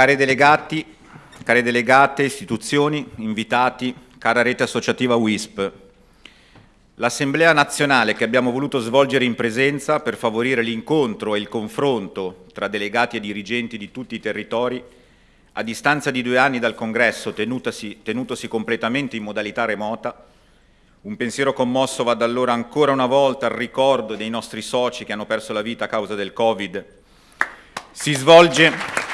Cari delegati, care delegate, istituzioni, invitati, cara rete associativa WISP, l'Assemblea nazionale che abbiamo voluto svolgere in presenza per favorire l'incontro e il confronto tra delegati e dirigenti di tutti i territori, a distanza di due anni dal congresso tenutosi, tenutosi completamente in modalità remota, un pensiero commosso va da allora ancora una volta al ricordo dei nostri soci che hanno perso la vita a causa del Covid. Si svolge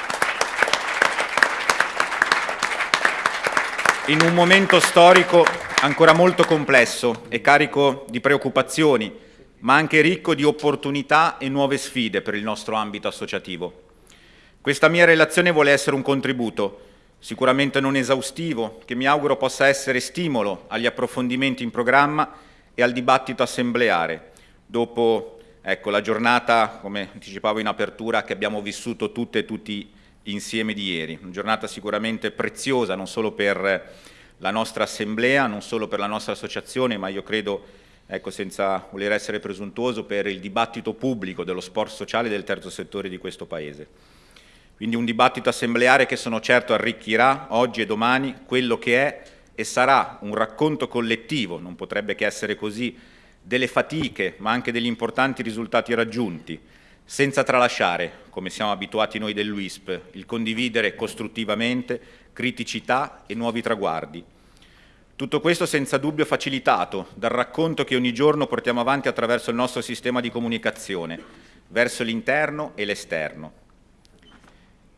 in un momento storico ancora molto complesso e carico di preoccupazioni, ma anche ricco di opportunità e nuove sfide per il nostro ambito associativo. Questa mia relazione vuole essere un contributo, sicuramente non esaustivo, che mi auguro possa essere stimolo agli approfondimenti in programma e al dibattito assembleare, dopo ecco, la giornata, come anticipavo in apertura, che abbiamo vissuto tutte e tutti insieme di ieri. Una giornata sicuramente preziosa non solo per la nostra assemblea, non solo per la nostra associazione, ma io credo, ecco, senza voler essere presuntuoso, per il dibattito pubblico dello sport sociale del terzo settore di questo Paese. Quindi un dibattito assembleare che sono certo arricchirà oggi e domani quello che è e sarà un racconto collettivo, non potrebbe che essere così, delle fatiche ma anche degli importanti risultati raggiunti, senza tralasciare, come siamo abituati noi dell'UISP, il condividere costruttivamente criticità e nuovi traguardi. Tutto questo senza dubbio facilitato dal racconto che ogni giorno portiamo avanti attraverso il nostro sistema di comunicazione, verso l'interno e l'esterno.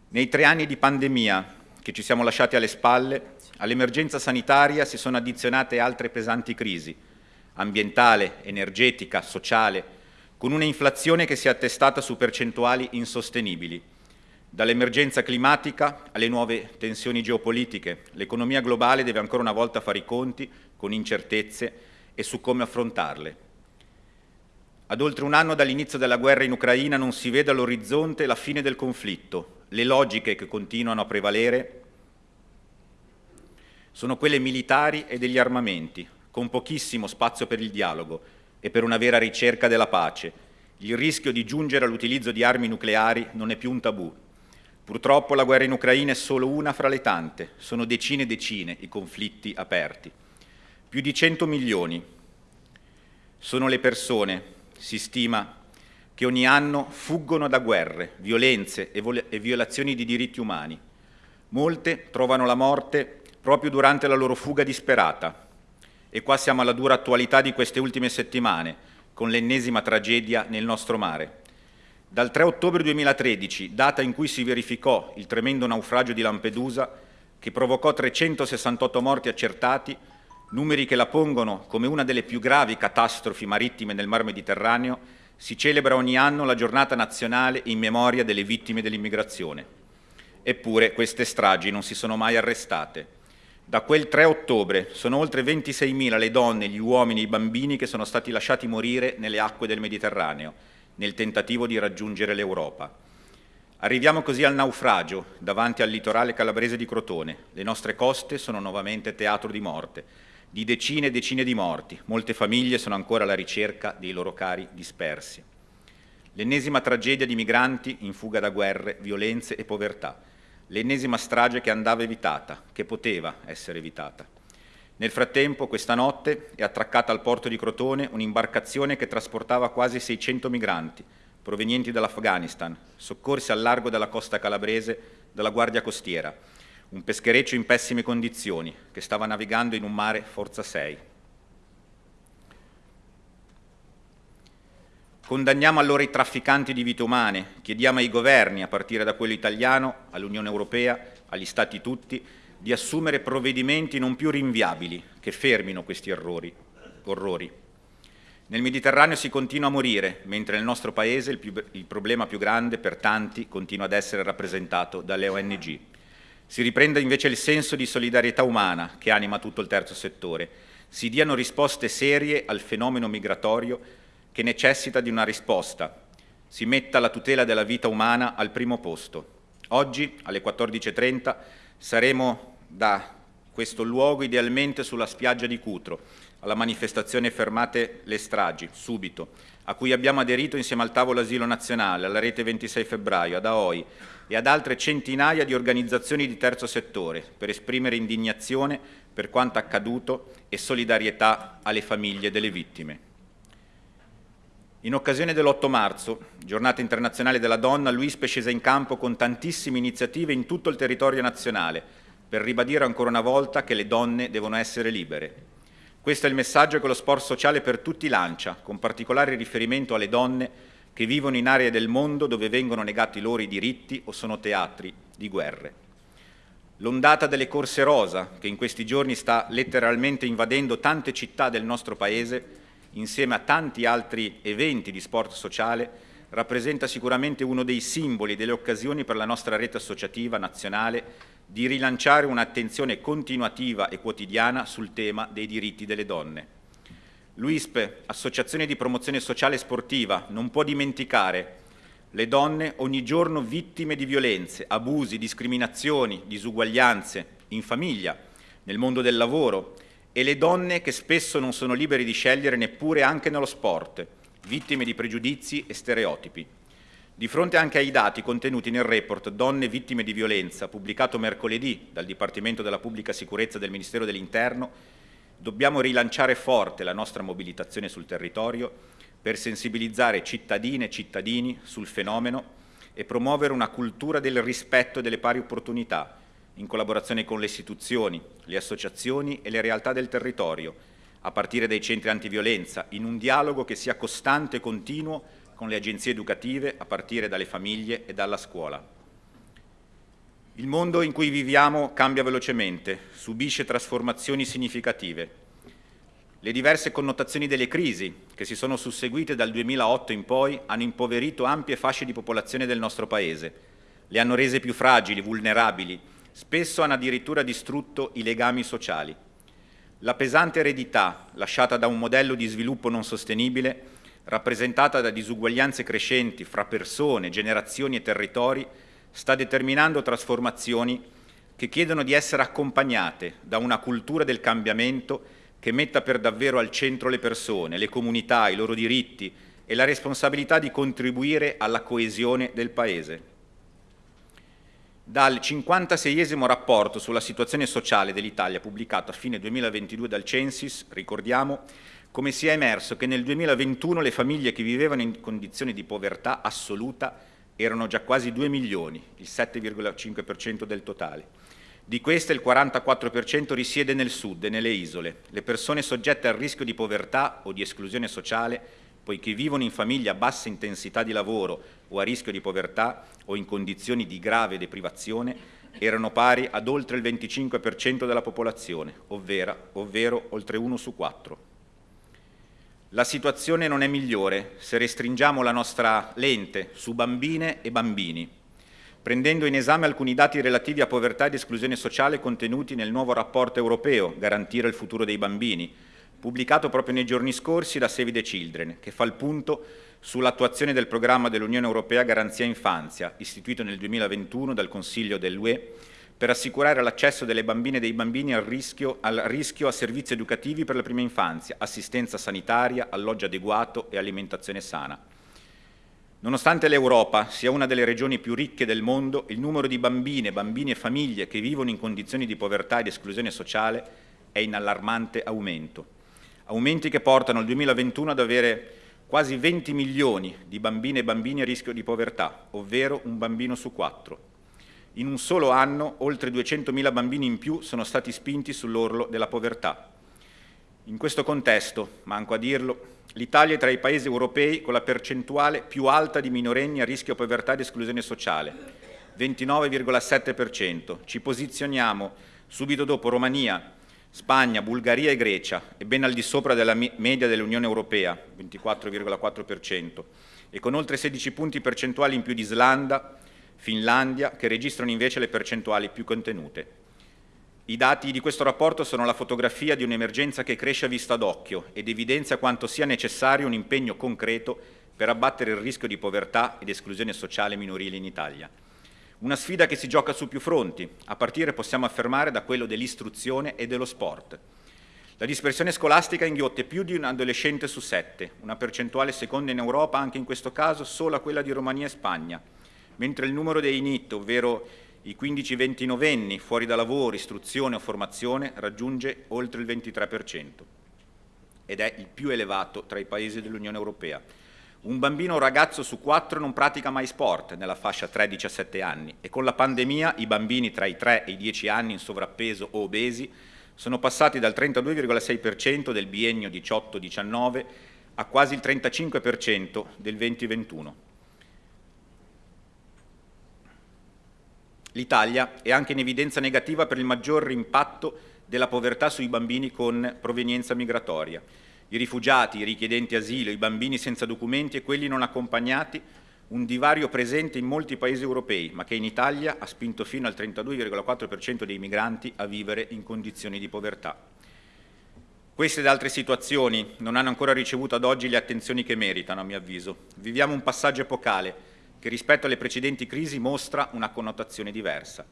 Nei tre anni di pandemia che ci siamo lasciati alle spalle, all'emergenza sanitaria si sono addizionate altre pesanti crisi, ambientale, energetica, sociale, con una inflazione che si è attestata su percentuali insostenibili. Dall'emergenza climatica alle nuove tensioni geopolitiche, l'economia globale deve ancora una volta fare i conti con incertezze e su come affrontarle. Ad oltre un anno dall'inizio della guerra in Ucraina non si vede all'orizzonte la fine del conflitto. Le logiche che continuano a prevalere sono quelle militari e degli armamenti, con pochissimo spazio per il dialogo, e per una vera ricerca della pace. Il rischio di giungere all'utilizzo di armi nucleari non è più un tabù. Purtroppo la guerra in Ucraina è solo una fra le tante, sono decine e decine i conflitti aperti. Più di 100 milioni sono le persone, si stima, che ogni anno fuggono da guerre, violenze e violazioni di diritti umani. Molte trovano la morte proprio durante la loro fuga disperata, e qua siamo alla dura attualità di queste ultime settimane, con l'ennesima tragedia nel nostro mare. Dal 3 ottobre 2013, data in cui si verificò il tremendo naufragio di Lampedusa, che provocò 368 morti accertati, numeri che la pongono come una delle più gravi catastrofi marittime nel Mar Mediterraneo, si celebra ogni anno la giornata nazionale in memoria delle vittime dell'immigrazione. Eppure queste stragi non si sono mai arrestate. Da quel 3 ottobre sono oltre 26.000 le donne, gli uomini e i bambini che sono stati lasciati morire nelle acque del Mediterraneo, nel tentativo di raggiungere l'Europa. Arriviamo così al naufragio, davanti al litorale calabrese di Crotone. Le nostre coste sono nuovamente teatro di morte, di decine e decine di morti. Molte famiglie sono ancora alla ricerca dei loro cari dispersi. L'ennesima tragedia di migranti in fuga da guerre, violenze e povertà l'ennesima strage che andava evitata, che poteva essere evitata. Nel frattempo, questa notte, è attraccata al porto di Crotone un'imbarcazione che trasportava quasi 600 migranti, provenienti dall'Afghanistan, soccorsi al largo della costa calabrese dalla Guardia Costiera, un peschereccio in pessime condizioni, che stava navigando in un mare forza 6. Condanniamo allora i trafficanti di vite umane, chiediamo ai governi, a partire da quello italiano, all'Unione Europea, agli Stati tutti, di assumere provvedimenti non più rinviabili che fermino questi errori, orrori. Nel Mediterraneo si continua a morire, mentre nel nostro Paese il, più, il problema più grande per tanti continua ad essere rappresentato dalle ONG. Si riprenda invece il senso di solidarietà umana che anima tutto il terzo settore, si diano risposte serie al fenomeno migratorio che necessita di una risposta. Si metta la tutela della vita umana al primo posto. Oggi, alle 14.30, saremo da questo luogo idealmente sulla spiaggia di Cutro, alla manifestazione Fermate le stragi, subito, a cui abbiamo aderito insieme al tavolo asilo nazionale, alla rete 26 febbraio, ad AOI e ad altre centinaia di organizzazioni di terzo settore per esprimere indignazione per quanto accaduto e solidarietà alle famiglie delle vittime. In occasione dell'8 marzo, giornata internazionale della donna, l'UISP è scesa in campo con tantissime iniziative in tutto il territorio nazionale per ribadire ancora una volta che le donne devono essere libere. Questo è il messaggio che lo sport sociale per tutti lancia, con particolare riferimento alle donne che vivono in aree del mondo dove vengono negati loro i diritti o sono teatri di guerre. L'ondata delle corse rosa, che in questi giorni sta letteralmente invadendo tante città del nostro Paese, insieme a tanti altri eventi di sport sociale, rappresenta sicuramente uno dei simboli delle occasioni per la nostra rete associativa nazionale di rilanciare un'attenzione continuativa e quotidiana sul tema dei diritti delle donne. L'UISP, Associazione di Promozione Sociale e Sportiva, non può dimenticare le donne ogni giorno vittime di violenze, abusi, discriminazioni, disuguaglianze, in famiglia, nel mondo del lavoro, e le donne che spesso non sono libere di scegliere neppure anche nello sport, vittime di pregiudizi e stereotipi. Di fronte anche ai dati contenuti nel report Donne vittime di violenza, pubblicato mercoledì dal Dipartimento della Pubblica Sicurezza del Ministero dell'Interno, dobbiamo rilanciare forte la nostra mobilitazione sul territorio per sensibilizzare cittadine e cittadini sul fenomeno e promuovere una cultura del rispetto delle pari opportunità, in collaborazione con le istituzioni, le associazioni e le realtà del territorio, a partire dai centri antiviolenza, in un dialogo che sia costante e continuo con le agenzie educative a partire dalle famiglie e dalla scuola. Il mondo in cui viviamo cambia velocemente, subisce trasformazioni significative. Le diverse connotazioni delle crisi che si sono susseguite dal 2008 in poi hanno impoverito ampie fasce di popolazione del nostro Paese, le hanno rese più fragili, vulnerabili, spesso hanno addirittura distrutto i legami sociali. La pesante eredità lasciata da un modello di sviluppo non sostenibile rappresentata da disuguaglianze crescenti fra persone, generazioni e territori, sta determinando trasformazioni che chiedono di essere accompagnate da una cultura del cambiamento che metta per davvero al centro le persone, le comunità, i loro diritti e la responsabilità di contribuire alla coesione del Paese. Dal 56esimo rapporto sulla situazione sociale dell'Italia pubblicato a fine 2022 dal Censis, ricordiamo, come sia emerso che nel 2021 le famiglie che vivevano in condizioni di povertà assoluta erano già quasi 2 milioni, il 7,5% del totale. Di queste il 44% risiede nel sud e nelle isole. Le persone soggette al rischio di povertà o di esclusione sociale, poiché vivono in famiglie a bassa intensità di lavoro o a rischio di povertà o in condizioni di grave deprivazione, erano pari ad oltre il 25% della popolazione, ovvero, ovvero oltre uno su quattro. La situazione non è migliore se restringiamo la nostra lente su bambine e bambini, prendendo in esame alcuni dati relativi a povertà ed esclusione sociale contenuti nel nuovo rapporto europeo Garantire il futuro dei bambini, pubblicato proprio nei giorni scorsi da Save the Children, che fa il punto sull'attuazione del programma dell'Unione Europea Garanzia Infanzia, istituito nel 2021 dal Consiglio dell'UE per assicurare l'accesso delle bambine e dei bambini al rischio, al rischio a servizi educativi per la prima infanzia, assistenza sanitaria, alloggio adeguato e alimentazione sana. Nonostante l'Europa sia una delle regioni più ricche del mondo, il numero di bambine, bambini e famiglie che vivono in condizioni di povertà ed esclusione sociale è in allarmante aumento. Aumenti che portano il 2021 ad avere quasi 20 milioni di bambine e bambini a rischio di povertà, ovvero un bambino su quattro. In un solo anno oltre 200.000 bambini in più sono stati spinti sull'orlo della povertà. In questo contesto, manco a dirlo, l'Italia è tra i paesi europei con la percentuale più alta di minorenni a rischio povertà ed esclusione sociale, 29,7%. Ci posizioniamo subito dopo Romania, Spagna, Bulgaria e Grecia e ben al di sopra della media dell'Unione Europea, 24,4%, e con oltre 16 punti percentuali in più di Islanda, Finlandia, che registrano invece le percentuali più contenute. I dati di questo rapporto sono la fotografia di un'emergenza che cresce a vista d'occhio ed evidenzia quanto sia necessario un impegno concreto per abbattere il rischio di povertà ed esclusione sociale minorile in Italia. Una sfida che si gioca su più fronti, a partire possiamo affermare da quello dell'istruzione e dello sport. La dispersione scolastica inghiotte più di un adolescente su sette, una percentuale seconda in Europa, anche in questo caso solo quella di Romania e Spagna, mentre il numero dei NIT, ovvero i 15-29 fuori da lavoro, istruzione o formazione, raggiunge oltre il 23% ed è il più elevato tra i paesi dell'Unione Europea. Un bambino o ragazzo su quattro non pratica mai sport nella fascia 3-17 anni e con la pandemia i bambini tra i 3 e i 10 anni in sovrappeso o obesi sono passati dal 32,6% del biennio 18-19 a quasi il 35% del 2021. L'Italia è anche in evidenza negativa per il maggior impatto della povertà sui bambini con provenienza migratoria. I rifugiati, i richiedenti asilo, i bambini senza documenti e quelli non accompagnati un divario presente in molti paesi europei, ma che in Italia ha spinto fino al 32,4% dei migranti a vivere in condizioni di povertà. Queste ed altre situazioni non hanno ancora ricevuto ad oggi le attenzioni che meritano, a mio avviso. Viviamo un passaggio epocale che rispetto alle precedenti crisi mostra una connotazione diversa.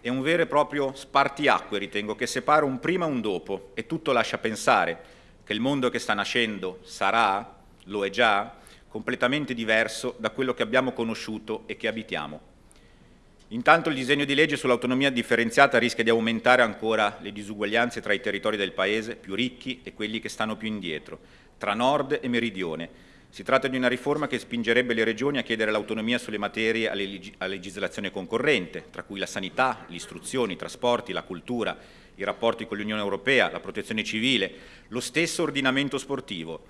È un vero e proprio spartiacque, ritengo, che separa un prima e un dopo e tutto lascia pensare che il mondo che sta nascendo sarà, lo è già, completamente diverso da quello che abbiamo conosciuto e che abitiamo. Intanto il disegno di legge sull'autonomia differenziata rischia di aumentare ancora le disuguaglianze tra i territori del Paese più ricchi e quelli che stanno più indietro, tra nord e meridione. Si tratta di una riforma che spingerebbe le regioni a chiedere l'autonomia sulle materie a legislazione concorrente, tra cui la sanità, l'istruzione, i trasporti, la cultura, i rapporti con l'Unione Europea, la protezione civile, lo stesso ordinamento sportivo,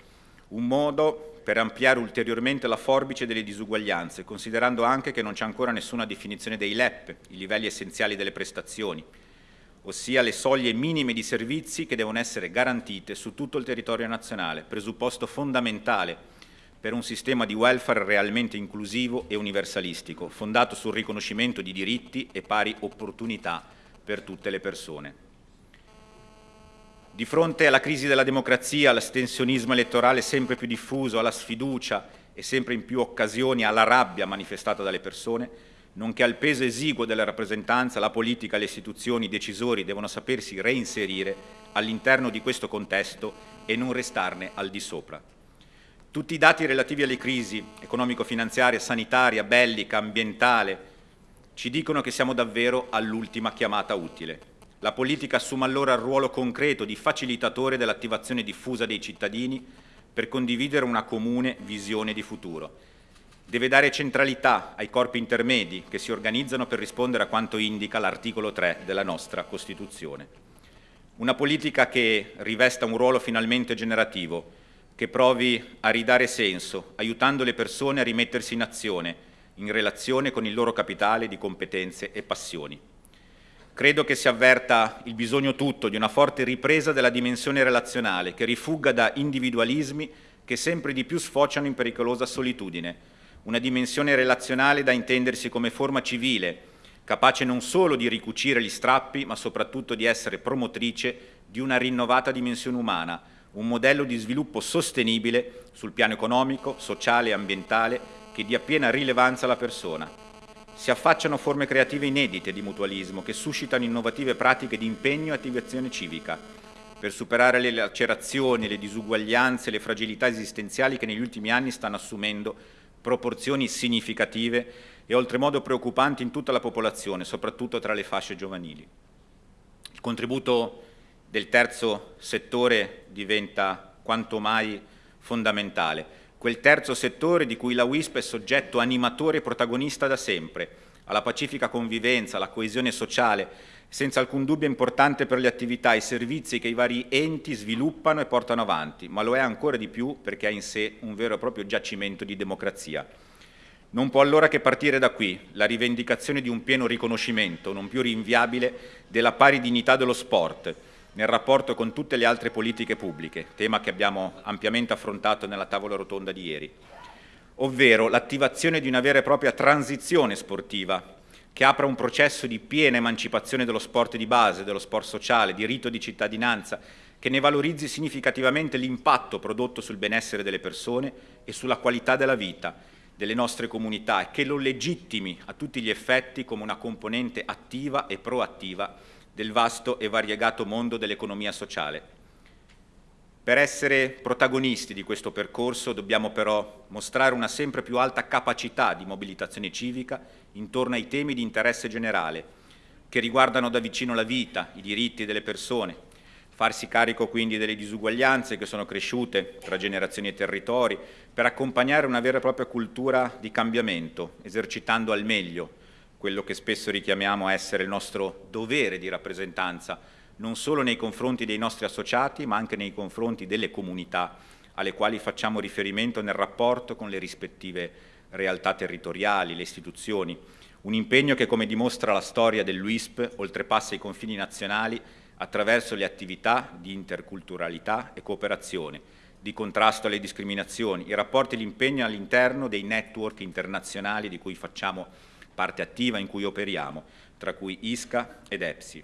un modo per ampliare ulteriormente la forbice delle disuguaglianze, considerando anche che non c'è ancora nessuna definizione dei LEP, i livelli essenziali delle prestazioni, ossia le soglie minime di servizi che devono essere garantite su tutto il territorio nazionale, presupposto fondamentale per un sistema di welfare realmente inclusivo e universalistico, fondato sul riconoscimento di diritti e pari opportunità per tutte le persone. Di fronte alla crisi della democrazia, all'astensionismo elettorale sempre più diffuso, alla sfiducia e sempre in più occasioni alla rabbia manifestata dalle persone, nonché al peso esiguo della rappresentanza, la politica le istituzioni i decisori devono sapersi reinserire all'interno di questo contesto e non restarne al di sopra. Tutti i dati relativi alle crisi economico-finanziaria, sanitaria, bellica, ambientale, ci dicono che siamo davvero all'ultima chiamata utile. La politica assume allora il ruolo concreto di facilitatore dell'attivazione diffusa dei cittadini per condividere una comune visione di futuro. Deve dare centralità ai corpi intermedi che si organizzano per rispondere a quanto indica l'articolo 3 della nostra Costituzione. Una politica che rivesta un ruolo finalmente generativo, che provi a ridare senso, aiutando le persone a rimettersi in azione, in relazione con il loro capitale di competenze e passioni. Credo che si avverta il bisogno tutto di una forte ripresa della dimensione relazionale che rifugga da individualismi che sempre di più sfociano in pericolosa solitudine, una dimensione relazionale da intendersi come forma civile, capace non solo di ricucire gli strappi, ma soprattutto di essere promotrice di una rinnovata dimensione umana, un modello di sviluppo sostenibile sul piano economico, sociale e ambientale che dia piena rilevanza alla persona, si affacciano forme creative inedite di mutualismo che suscitano innovative pratiche di impegno e attivazione civica per superare le lacerazioni, le disuguaglianze, e le fragilità esistenziali che negli ultimi anni stanno assumendo proporzioni significative e oltremodo preoccupanti in tutta la popolazione, soprattutto tra le fasce giovanili. Il contributo del terzo settore diventa quanto mai fondamentale quel terzo settore di cui la WISP è soggetto animatore e protagonista da sempre, alla pacifica convivenza, alla coesione sociale, senza alcun dubbio importante per le attività e i servizi che i vari enti sviluppano e portano avanti, ma lo è ancora di più perché ha in sé un vero e proprio giacimento di democrazia. Non può allora che partire da qui la rivendicazione di un pieno riconoscimento, non più rinviabile, della pari dignità dello sport, nel rapporto con tutte le altre politiche pubbliche, tema che abbiamo ampiamente affrontato nella tavola rotonda di ieri, ovvero l'attivazione di una vera e propria transizione sportiva che apra un processo di piena emancipazione dello sport di base, dello sport sociale, di rito di cittadinanza, che ne valorizzi significativamente l'impatto prodotto sul benessere delle persone e sulla qualità della vita delle nostre comunità e che lo legittimi a tutti gli effetti come una componente attiva e proattiva del vasto e variegato mondo dell'economia sociale. Per essere protagonisti di questo percorso dobbiamo però mostrare una sempre più alta capacità di mobilitazione civica intorno ai temi di interesse generale, che riguardano da vicino la vita, i diritti delle persone, farsi carico quindi delle disuguaglianze che sono cresciute tra generazioni e territori, per accompagnare una vera e propria cultura di cambiamento, esercitando al meglio quello che spesso richiamiamo essere il nostro dovere di rappresentanza, non solo nei confronti dei nostri associati, ma anche nei confronti delle comunità alle quali facciamo riferimento nel rapporto con le rispettive realtà territoriali, le istituzioni, un impegno che, come dimostra la storia dell'UISP, oltrepassa i confini nazionali attraverso le attività di interculturalità e cooperazione, di contrasto alle discriminazioni, i rapporti e l'impegno all'interno dei network internazionali di cui facciamo parte attiva, in cui operiamo, tra cui ISCA ed EPSI.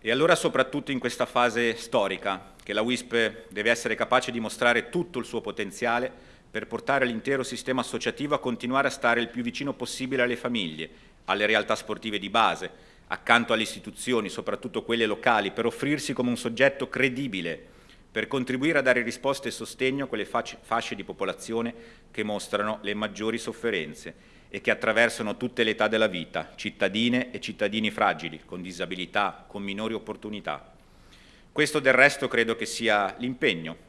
E allora soprattutto in questa fase storica, che la WISP deve essere capace di mostrare tutto il suo potenziale per portare l'intero sistema associativo a continuare a stare il più vicino possibile alle famiglie, alle realtà sportive di base, accanto alle istituzioni, soprattutto quelle locali, per offrirsi come un soggetto credibile, per contribuire a dare risposte e sostegno a quelle fasce di popolazione che mostrano le maggiori sofferenze e che attraversano tutte le età della vita, cittadine e cittadini fragili, con disabilità, con minori opportunità. Questo del resto credo che sia l'impegno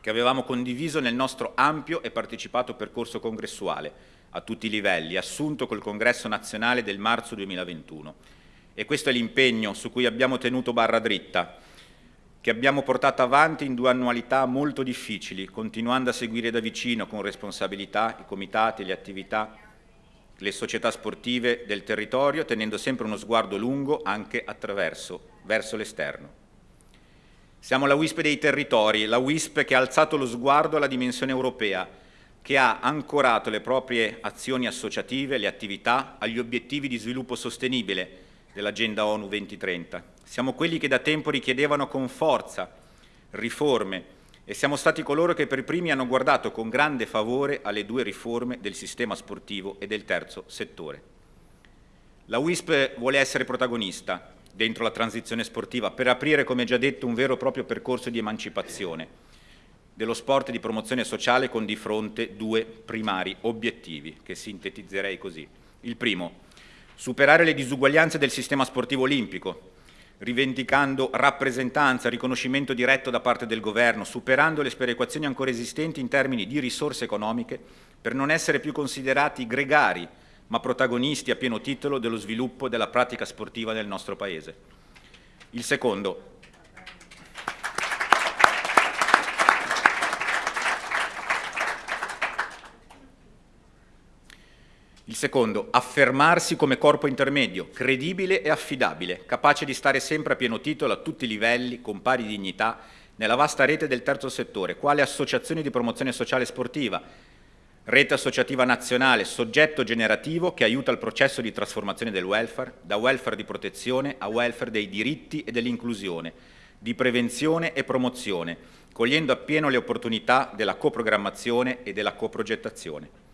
che avevamo condiviso nel nostro ampio e partecipato percorso congressuale a tutti i livelli, assunto col Congresso nazionale del marzo 2021. E questo è l'impegno su cui abbiamo tenuto barra dritta, che abbiamo portato avanti in due annualità molto difficili, continuando a seguire da vicino con responsabilità i comitati, le attività, le società sportive del territorio, tenendo sempre uno sguardo lungo anche attraverso, verso l'esterno. Siamo la WISP dei territori, la WISP che ha alzato lo sguardo alla dimensione europea, che ha ancorato le proprie azioni associative, le attività, agli obiettivi di sviluppo sostenibile dell'Agenda ONU 2030. Siamo quelli che da tempo richiedevano con forza riforme e siamo stati coloro che per primi hanno guardato con grande favore alle due riforme del sistema sportivo e del terzo settore. La WISP vuole essere protagonista, dentro la transizione sportiva per aprire, come già detto, un vero e proprio percorso di emancipazione dello sport e di promozione sociale con di fronte due primari obiettivi che sintetizzerei così. Il primo, superare le disuguaglianze del sistema sportivo olimpico, rivendicando rappresentanza, riconoscimento diretto da parte del governo, superando le sperequazioni ancora esistenti in termini di risorse economiche per non essere più considerati gregari ma protagonisti a pieno titolo dello sviluppo della pratica sportiva nel nostro Paese. Il secondo, Il secondo, affermarsi come corpo intermedio, credibile e affidabile, capace di stare sempre a pieno titolo a tutti i livelli, con pari dignità, nella vasta rete del terzo settore, quale associazioni di promozione sociale sportiva, Rete associativa nazionale, soggetto generativo che aiuta il processo di trasformazione del welfare, da welfare di protezione a welfare dei diritti e dell'inclusione, di prevenzione e promozione, cogliendo appieno le opportunità della coprogrammazione e della coprogettazione.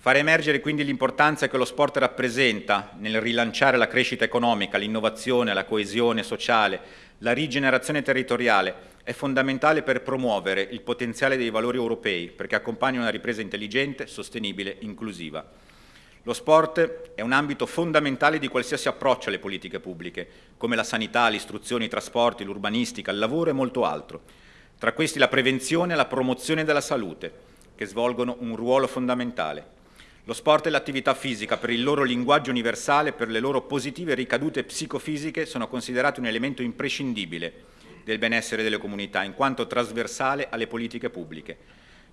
Fare emergere quindi l'importanza che lo sport rappresenta nel rilanciare la crescita economica, l'innovazione, la coesione sociale, la rigenerazione territoriale è fondamentale per promuovere il potenziale dei valori europei perché accompagna una ripresa intelligente, sostenibile, inclusiva. Lo sport è un ambito fondamentale di qualsiasi approccio alle politiche pubbliche, come la sanità, l'istruzione, i trasporti, l'urbanistica, il lavoro e molto altro. Tra questi la prevenzione e la promozione della salute, che svolgono un ruolo fondamentale. Lo sport e l'attività fisica, per il loro linguaggio universale per le loro positive ricadute psicofisiche, sono considerati un elemento imprescindibile del benessere delle comunità, in quanto trasversale alle politiche pubbliche.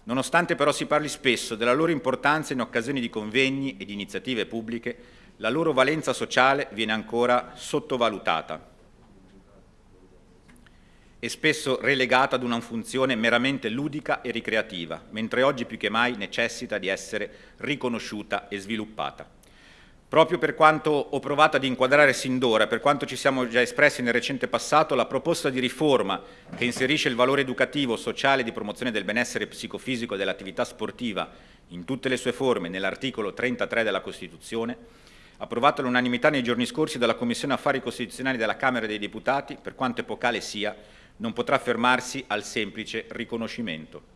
Nonostante però si parli spesso della loro importanza in occasione di convegni e di iniziative pubbliche, la loro valenza sociale viene ancora sottovalutata e spesso relegata ad una funzione meramente ludica e ricreativa, mentre oggi più che mai necessita di essere riconosciuta e sviluppata. Proprio per quanto ho provato ad inquadrare sin d'ora, per quanto ci siamo già espressi nel recente passato, la proposta di riforma che inserisce il valore educativo, sociale e di promozione del benessere psicofisico e dell'attività sportiva in tutte le sue forme nell'articolo 33 della Costituzione, approvato all'unanimità nei giorni scorsi dalla Commissione Affari Costituzionali della Camera dei Deputati, per quanto epocale sia, non potrà fermarsi al semplice riconoscimento.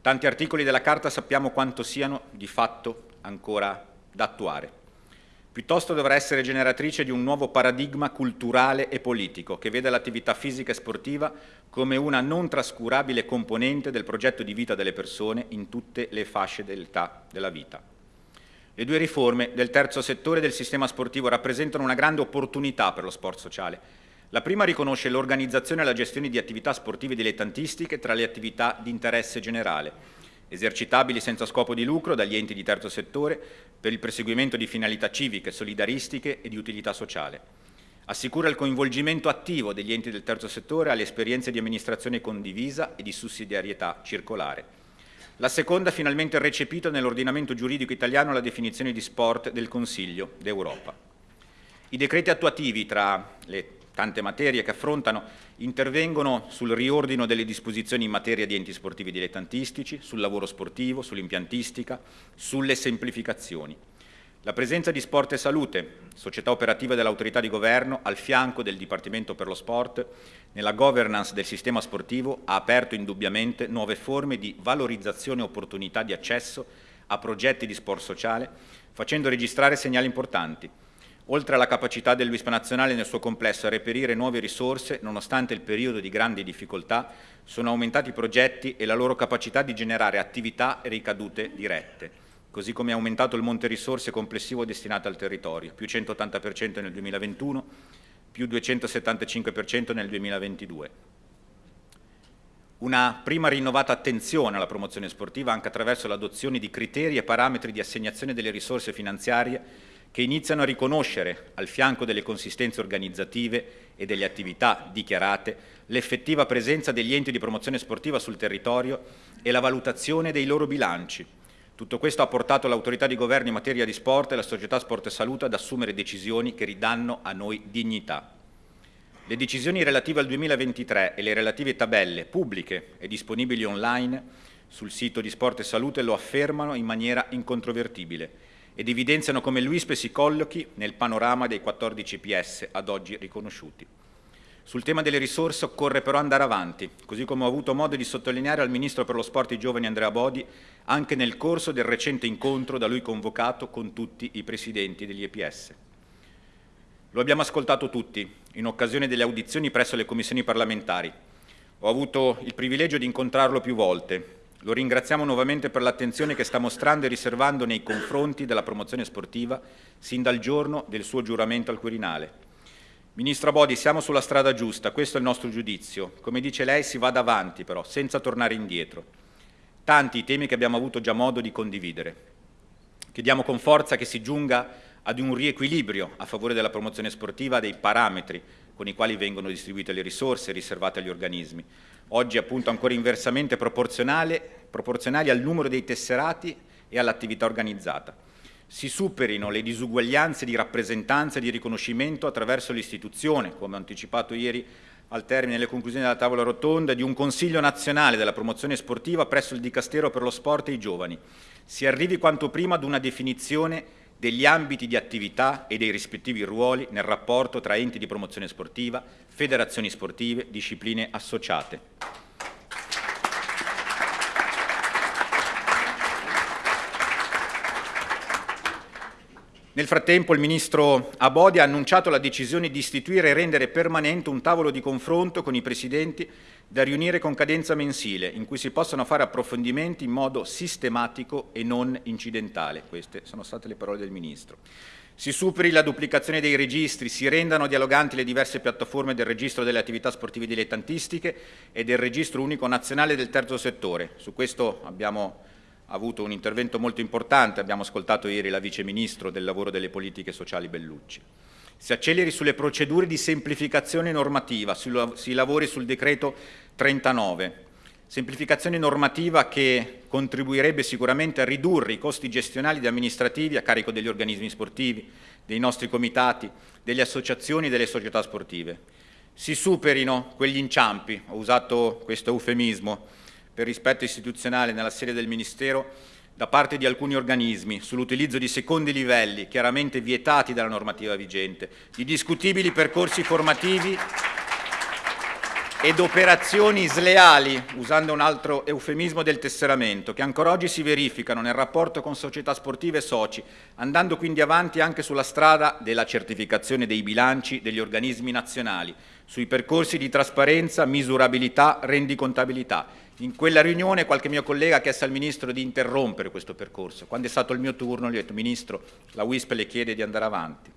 Tanti articoli della Carta sappiamo quanto siano di fatto ancora da attuare. Piuttosto dovrà essere generatrice di un nuovo paradigma culturale e politico che vede l'attività fisica e sportiva come una non trascurabile componente del progetto di vita delle persone in tutte le fasce dell'età della vita. Le due riforme del terzo settore del sistema sportivo rappresentano una grande opportunità per lo sport sociale. La prima riconosce l'organizzazione e la gestione di attività sportive dilettantistiche tra le attività di interesse generale, esercitabili senza scopo di lucro dagli enti di terzo settore per il perseguimento di finalità civiche, solidaristiche e di utilità sociale. Assicura il coinvolgimento attivo degli enti del terzo settore alle esperienze di amministrazione condivisa e di sussidiarietà circolare. La seconda finalmente recepito nell'ordinamento giuridico italiano la definizione di sport del Consiglio d'Europa. I decreti attuativi tra le tante materie che affrontano intervengono sul riordino delle disposizioni in materia di enti sportivi dilettantistici, sul lavoro sportivo, sull'impiantistica, sulle semplificazioni. La presenza di Sport e Salute, società operativa dell'autorità di governo, al fianco del Dipartimento per lo Sport, nella governance del sistema sportivo ha aperto indubbiamente nuove forme di valorizzazione e opportunità di accesso a progetti di sport sociale, facendo registrare segnali importanti. Oltre alla capacità del WISP nazionale nel suo complesso a reperire nuove risorse, nonostante il periodo di grandi difficoltà, sono aumentati i progetti e la loro capacità di generare attività e ricadute dirette così come è aumentato il monte risorse complessivo destinato al territorio, più 180% nel 2021, più 275% nel 2022. Una prima rinnovata attenzione alla promozione sportiva anche attraverso l'adozione di criteri e parametri di assegnazione delle risorse finanziarie che iniziano a riconoscere, al fianco delle consistenze organizzative e delle attività dichiarate, l'effettiva presenza degli enti di promozione sportiva sul territorio e la valutazione dei loro bilanci, tutto questo ha portato l'autorità di governo in materia di sport e la società Sport e Salute ad assumere decisioni che ridanno a noi dignità. Le decisioni relative al 2023 e le relative tabelle pubbliche e disponibili online sul sito di Sport e Salute lo affermano in maniera incontrovertibile ed evidenziano come l'UISPE si collochi nel panorama dei 14 PS ad oggi riconosciuti. Sul tema delle risorse occorre però andare avanti, così come ho avuto modo di sottolineare al Ministro per lo Sport i Giovani Andrea Bodi anche nel corso del recente incontro da lui convocato con tutti i presidenti degli EPS. Lo abbiamo ascoltato tutti in occasione delle audizioni presso le commissioni parlamentari. Ho avuto il privilegio di incontrarlo più volte. Lo ringraziamo nuovamente per l'attenzione che sta mostrando e riservando nei confronti della promozione sportiva sin dal giorno del suo giuramento al Quirinale. Ministro Bodi, siamo sulla strada giusta, questo è il nostro giudizio. Come dice lei, si va davanti però, senza tornare indietro. Tanti i temi che abbiamo avuto già modo di condividere. Chiediamo con forza che si giunga ad un riequilibrio a favore della promozione sportiva dei parametri con i quali vengono distribuite le risorse riservate agli organismi. Oggi appunto ancora inversamente proporzionali al numero dei tesserati e all'attività organizzata si superino le disuguaglianze di rappresentanza e di riconoscimento attraverso l'istituzione, come anticipato ieri al termine delle conclusioni della tavola rotonda, di un Consiglio nazionale della promozione sportiva presso il Dicastero per lo sport e i giovani. Si arrivi quanto prima ad una definizione degli ambiti di attività e dei rispettivi ruoli nel rapporto tra enti di promozione sportiva, federazioni sportive, discipline associate. Nel frattempo il Ministro Abodi ha annunciato la decisione di istituire e rendere permanente un tavolo di confronto con i Presidenti da riunire con cadenza mensile, in cui si possano fare approfondimenti in modo sistematico e non incidentale. Queste sono state le parole del Ministro. Si superi la duplicazione dei registri, si rendano dialoganti le diverse piattaforme del registro delle attività sportive dilettantistiche e del registro unico nazionale del terzo settore. Su questo abbiamo ha avuto un intervento molto importante, abbiamo ascoltato ieri la Vice Ministro del Lavoro e delle Politiche Sociali Bellucci. Si acceleri sulle procedure di semplificazione normativa, si lavori sul decreto 39, semplificazione normativa che contribuirebbe sicuramente a ridurre i costi gestionali ed amministrativi a carico degli organismi sportivi, dei nostri comitati, delle associazioni e delle società sportive. Si superino quegli inciampi, ho usato questo eufemismo, per rispetto istituzionale nella sede del Ministero da parte di alcuni organismi sull'utilizzo di secondi livelli chiaramente vietati dalla normativa vigente, di discutibili percorsi formativi ed operazioni sleali, usando un altro eufemismo del tesseramento, che ancora oggi si verificano nel rapporto con società sportive e soci, andando quindi avanti anche sulla strada della certificazione dei bilanci degli organismi nazionali, sui percorsi di trasparenza, misurabilità, rendicontabilità. In quella riunione qualche mio collega ha chiesto al Ministro di interrompere questo percorso. Quando è stato il mio turno gli ho detto Ministro, la WISP le chiede di andare avanti.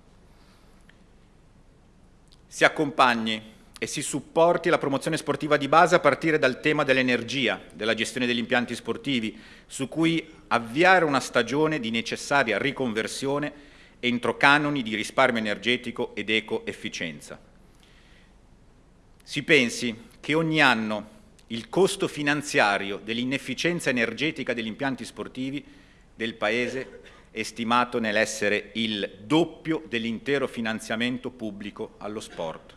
Si accompagni e si supporti la promozione sportiva di base a partire dal tema dell'energia, della gestione degli impianti sportivi, su cui avviare una stagione di necessaria riconversione entro canoni di risparmio energetico ed eco-efficienza. Si pensi che ogni anno il costo finanziario dell'inefficienza energetica degli impianti sportivi del Paese è stimato nell'essere il doppio dell'intero finanziamento pubblico allo sport.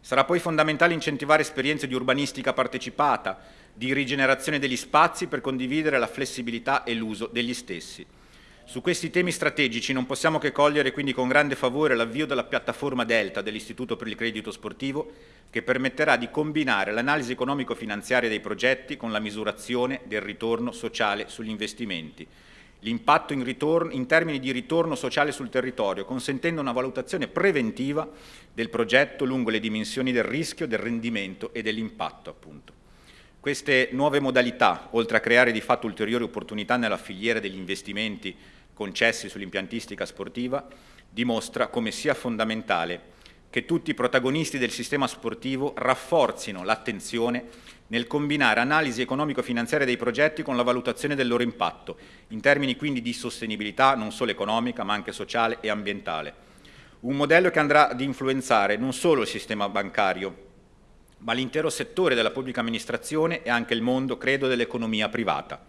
Sarà poi fondamentale incentivare esperienze di urbanistica partecipata, di rigenerazione degli spazi per condividere la flessibilità e l'uso degli stessi. Su questi temi strategici non possiamo che cogliere quindi con grande favore l'avvio della piattaforma Delta dell'Istituto per il Credito Sportivo che permetterà di combinare l'analisi economico-finanziaria dei progetti con la misurazione del ritorno sociale sugli investimenti, l'impatto in, in, termini di ritorno sociale sul territorio, consentendo una valutazione preventiva del progetto lungo le dimensioni del rischio, del rendimento e dell'impatto. Appunto. Queste nuove modalità, oltre a creare di fatto ulteriori opportunità nella filiera degli investimenti concessi sull'impiantistica sportiva, dimostra come sia fondamentale che tutti i protagonisti del sistema sportivo rafforzino l'attenzione nel combinare analisi economico-finanziaria dei progetti con la valutazione del loro impatto, in termini quindi di sostenibilità non solo economica ma anche sociale e ambientale. Un modello che andrà ad influenzare non solo il sistema bancario, ma l'intero settore della pubblica amministrazione e anche il mondo, credo, dell'economia privata.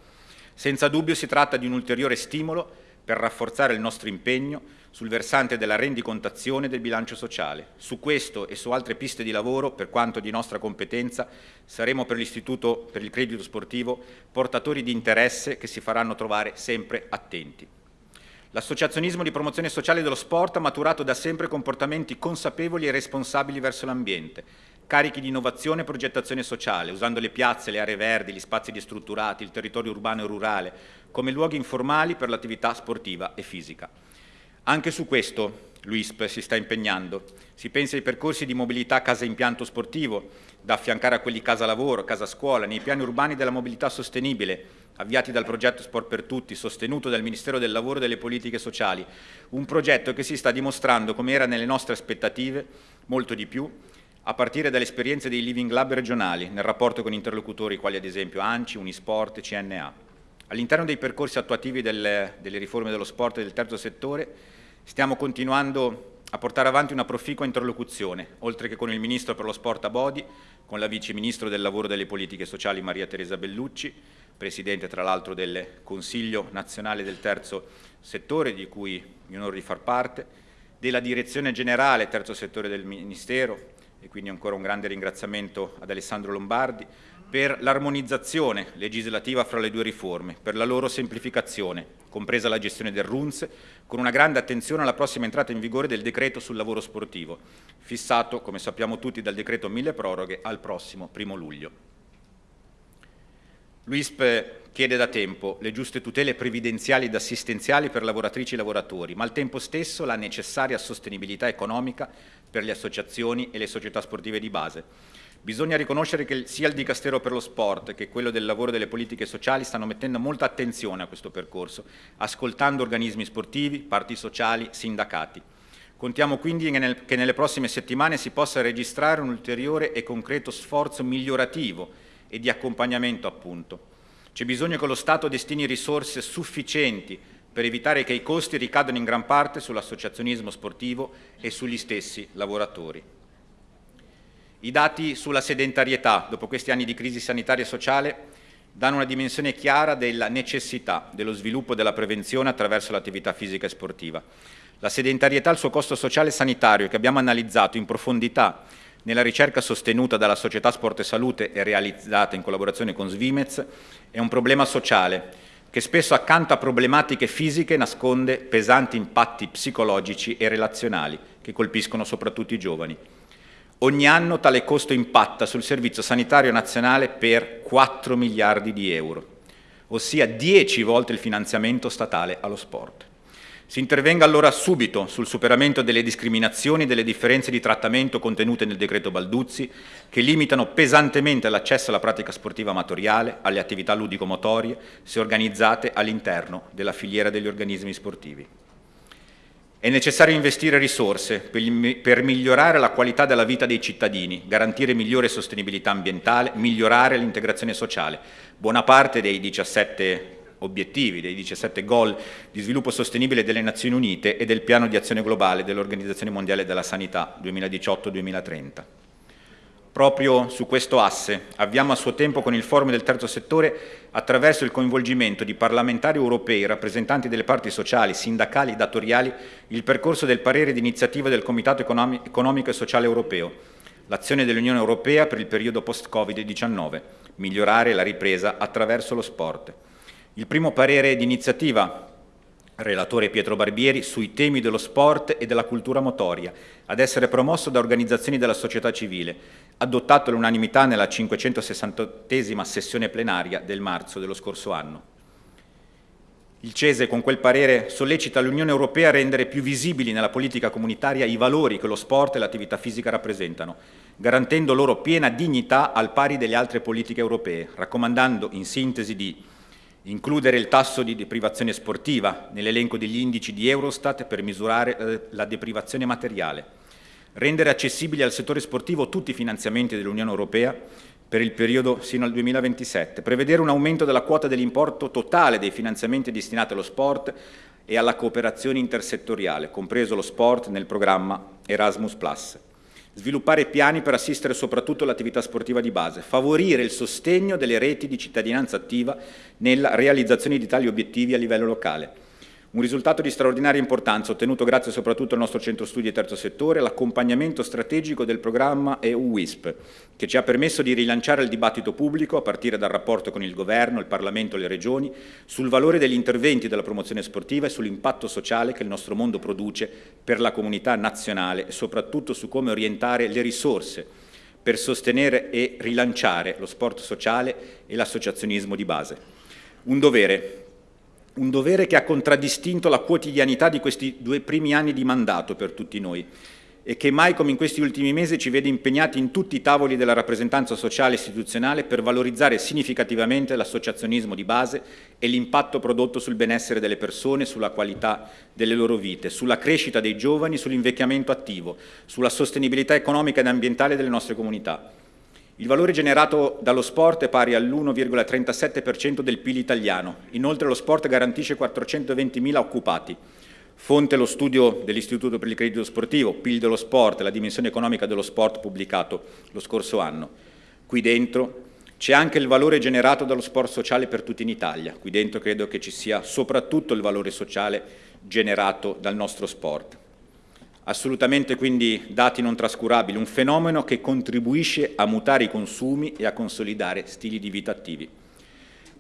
Senza dubbio si tratta di un ulteriore stimolo per rafforzare il nostro impegno sul versante della rendicontazione del bilancio sociale. Su questo e su altre piste di lavoro, per quanto di nostra competenza, saremo per l'Istituto per il Credito Sportivo portatori di interesse che si faranno trovare sempre attenti. L'associazionismo di promozione sociale dello sport ha maturato da sempre comportamenti consapevoli e responsabili verso l'ambiente, carichi di innovazione e progettazione sociale, usando le piazze, le aree verdi, gli spazi destrutturati, il territorio urbano e rurale, come luoghi informali per l'attività sportiva e fisica. Anche su questo l'UISP si sta impegnando. Si pensa ai percorsi di mobilità casa-impianto sportivo, da affiancare a quelli casa-lavoro, casa-scuola, nei piani urbani della mobilità sostenibile, avviati dal progetto Sport per Tutti, sostenuto dal Ministero del Lavoro e delle Politiche Sociali. Un progetto che si sta dimostrando, come era nelle nostre aspettative, molto di più, a partire dalle esperienze dei Living Lab regionali, nel rapporto con interlocutori quali ad esempio ANCI, Unisport CNA. All'interno dei percorsi attuativi delle, delle riforme dello sport e del terzo settore Stiamo continuando a portare avanti una proficua interlocuzione, oltre che con il Ministro per lo Sport Abodi, con la Vice Ministro del Lavoro e delle Politiche Sociali Maria Teresa Bellucci, Presidente tra l'altro del Consiglio Nazionale del Terzo Settore, di cui mi onoro di far parte, della Direzione Generale Terzo Settore del Ministero, e quindi ancora un grande ringraziamento ad Alessandro Lombardi, per l'armonizzazione legislativa fra le due riforme, per la loro semplificazione, compresa la gestione del RUNS, con una grande attenzione alla prossima entrata in vigore del decreto sul lavoro sportivo, fissato, come sappiamo tutti, dal decreto mille proroghe al prossimo primo luglio. L'UISP chiede da tempo le giuste tutele previdenziali ed assistenziali per lavoratrici e lavoratori, ma al tempo stesso la necessaria sostenibilità economica per le associazioni e le società sportive di base, Bisogna riconoscere che sia il Dicastero per lo Sport che quello del lavoro e delle politiche sociali stanno mettendo molta attenzione a questo percorso, ascoltando organismi sportivi, parti sociali, sindacati. Contiamo quindi che nelle prossime settimane si possa registrare un ulteriore e concreto sforzo migliorativo e di accompagnamento appunto. C'è bisogno che lo Stato destini risorse sufficienti per evitare che i costi ricadano in gran parte sull'associazionismo sportivo e sugli stessi lavoratori. I dati sulla sedentarietà, dopo questi anni di crisi sanitaria e sociale, danno una dimensione chiara della necessità dello sviluppo della prevenzione attraverso l'attività fisica e sportiva. La sedentarietà ha il suo costo sociale e sanitario che abbiamo analizzato in profondità nella ricerca sostenuta dalla Società Sport e Salute e realizzata in collaborazione con Svimez, è un problema sociale che spesso accanto a problematiche fisiche nasconde pesanti impatti psicologici e relazionali che colpiscono soprattutto i giovani. Ogni anno tale costo impatta sul Servizio Sanitario Nazionale per 4 miliardi di euro, ossia 10 volte il finanziamento statale allo sport. Si intervenga allora subito sul superamento delle discriminazioni e delle differenze di trattamento contenute nel decreto Balduzzi, che limitano pesantemente l'accesso alla pratica sportiva amatoriale, alle attività ludico-motorie, se organizzate all'interno della filiera degli organismi sportivi. È necessario investire risorse per migliorare la qualità della vita dei cittadini, garantire migliore sostenibilità ambientale, migliorare l'integrazione sociale. Buona parte dei 17 obiettivi, dei 17 goal di sviluppo sostenibile delle Nazioni Unite e del piano di azione globale dell'Organizzazione Mondiale della Sanità 2018-2030. Proprio su questo asse avviamo a suo tempo con il forum del terzo settore attraverso il coinvolgimento di parlamentari europei, rappresentanti delle parti sociali, sindacali e datoriali, il percorso del parere di iniziativa del Comitato Economico e Sociale Europeo, l'azione dell'Unione Europea per il periodo post-Covid-19, migliorare la ripresa attraverso lo sport. Il primo parere di iniziativa, relatore Pietro Barbieri, sui temi dello sport e della cultura motoria, ad essere promosso da organizzazioni della società civile, adottato all'unanimità nella 568esima sessione plenaria del marzo dello scorso anno. Il CESE con quel parere sollecita l'Unione Europea a rendere più visibili nella politica comunitaria i valori che lo sport e l'attività fisica rappresentano, garantendo loro piena dignità al pari delle altre politiche europee, raccomandando in sintesi di includere il tasso di deprivazione sportiva nell'elenco degli indici di Eurostat per misurare eh, la deprivazione materiale, rendere accessibili al settore sportivo tutti i finanziamenti dell'Unione Europea per il periodo sino al 2027, prevedere un aumento della quota dell'importo totale dei finanziamenti destinati allo sport e alla cooperazione intersettoriale, compreso lo sport nel programma Erasmus+ sviluppare piani per assistere soprattutto l'attività sportiva di base, favorire il sostegno delle reti di cittadinanza attiva nella realizzazione di tali obiettivi a livello locale, un risultato di straordinaria importanza ottenuto grazie soprattutto al nostro centro studi e terzo settore, l'accompagnamento strategico del programma EU-WISP, che ci ha permesso di rilanciare il dibattito pubblico, a partire dal rapporto con il Governo, il Parlamento e le Regioni, sul valore degli interventi della promozione sportiva e sull'impatto sociale che il nostro mondo produce per la comunità nazionale e soprattutto su come orientare le risorse per sostenere e rilanciare lo sport sociale e l'associazionismo di base. Un dovere un dovere che ha contraddistinto la quotidianità di questi due primi anni di mandato per tutti noi e che mai come in questi ultimi mesi ci vede impegnati in tutti i tavoli della rappresentanza sociale e istituzionale per valorizzare significativamente l'associazionismo di base e l'impatto prodotto sul benessere delle persone, sulla qualità delle loro vite, sulla crescita dei giovani, sull'invecchiamento attivo, sulla sostenibilità economica ed ambientale delle nostre comunità. Il valore generato dallo sport è pari all'1,37% del PIL italiano. Inoltre lo sport garantisce 420.000 occupati. Fonte lo studio dell'Istituto per il Credito Sportivo, PIL dello sport, la dimensione economica dello sport pubblicato lo scorso anno. Qui dentro c'è anche il valore generato dallo sport sociale per tutti in Italia. Qui dentro credo che ci sia soprattutto il valore sociale generato dal nostro sport. Assolutamente quindi dati non trascurabili, un fenomeno che contribuisce a mutare i consumi e a consolidare stili di vita attivi.